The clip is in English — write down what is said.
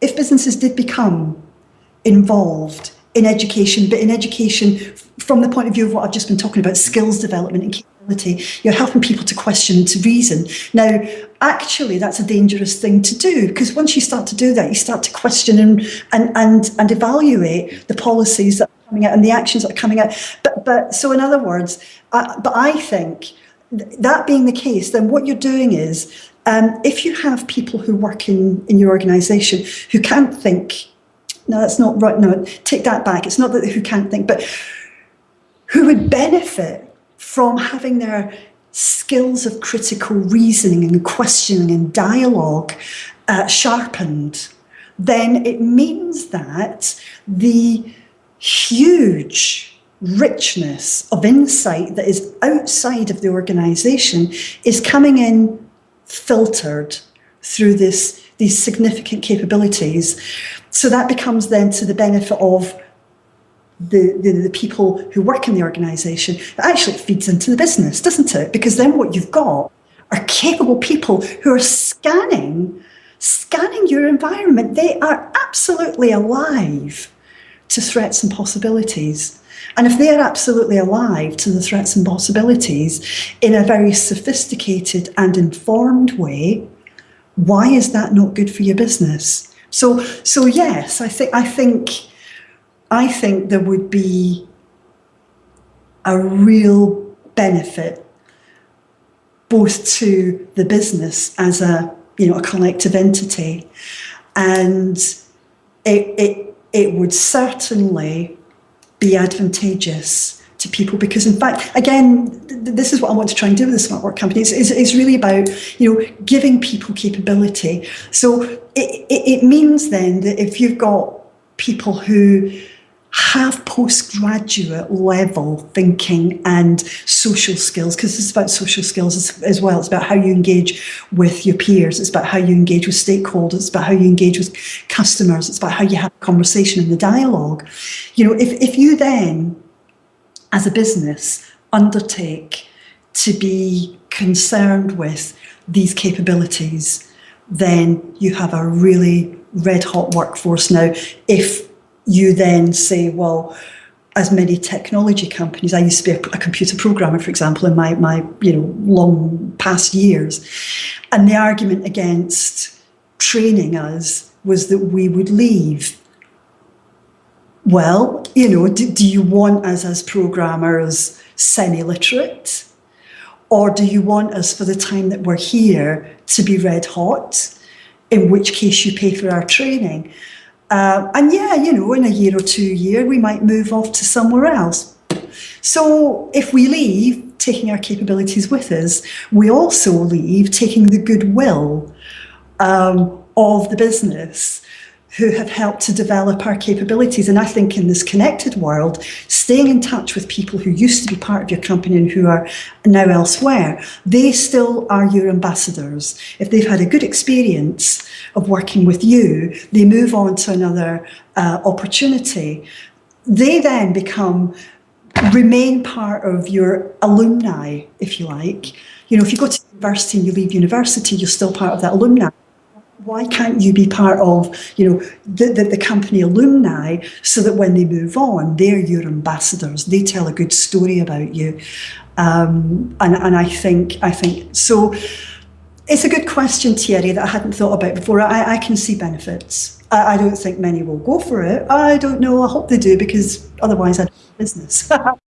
if businesses did become involved in education, but in education from the point of view of what I've just been talking about, skills development and capability, you're helping people to question to reason. Now, actually, that's a dangerous thing to do because once you start to do that, you start to question and, and, and, and evaluate the policies that are coming out and the actions that are coming out. But, but so in other words, uh, but I think that being the case, then what you're doing is um, if you have people who work in, in your organisation who can't think, no, that's not right, no, take that back. It's not that who can't think, but who would benefit from having their skills of critical reasoning and questioning and dialogue uh, sharpened, then it means that the huge richness of insight that is outside of the organisation is coming in filtered through this these significant capabilities. So that becomes then to the benefit of the, the, the people who work in the organisation. Actually, It actually feeds into the business, doesn't it? Because then what you've got are capable people who are scanning, scanning your environment. They are absolutely alive to threats and possibilities. And if they are absolutely alive to the threats and possibilities in a very sophisticated and informed way, why is that not good for your business? So, so yes, I think, I think, I think there would be a real benefit both to the business as a, you know, a collective entity and it, it, it would certainly be advantageous to people because in fact again this is what I want to try and do with the smart work company. Is, is, is really about you know giving people capability. So it, it, it means then that if you've got people who have postgraduate level thinking and social skills because it's about social skills as, as, well. It's about how you engage with your peers. It's about how you engage with stakeholders. It's about how you engage with customers. It's about how you have a conversation and the dialogue. You know if, if you then as a business undertake to be concerned with these capabilities then you have a really red hot workforce. Now if you then say, well, as many technology companies, I used to be a, a, computer programmer, for example, in my, my you know long past years, and the argument against training us was that we would leave. Well, you know, do, do you want us as programmers semi-literate? Or do you want us for the time that we're here to be red hot, in which case you pay for our training? Uh, and yeah, you know, in a year or two year, we might move off to somewhere else. So if we leave, taking our capabilities with us, we also leave taking the goodwill um, of the business who have helped to develop our capabilities. And I think in this connected world, staying in touch with people who used to be part of your company and who are now elsewhere, they still are your ambassadors. If they've had a good experience of working with you, they move on to another uh, opportunity. They then become remain part of your alumni, if you like. You know, if you go to university and you leave university, you're still part of that alumni why can't you be part of, you know, the, the, the, company alumni so that when they move on, they're your ambassadors. They tell a good story about you. Um, and, and I think, I think, so it's a good question, Thierry, that I hadn't thought about before. I, I can see benefits. I, I don't think many will go for it. I don't know. I hope they do because otherwise I'd business.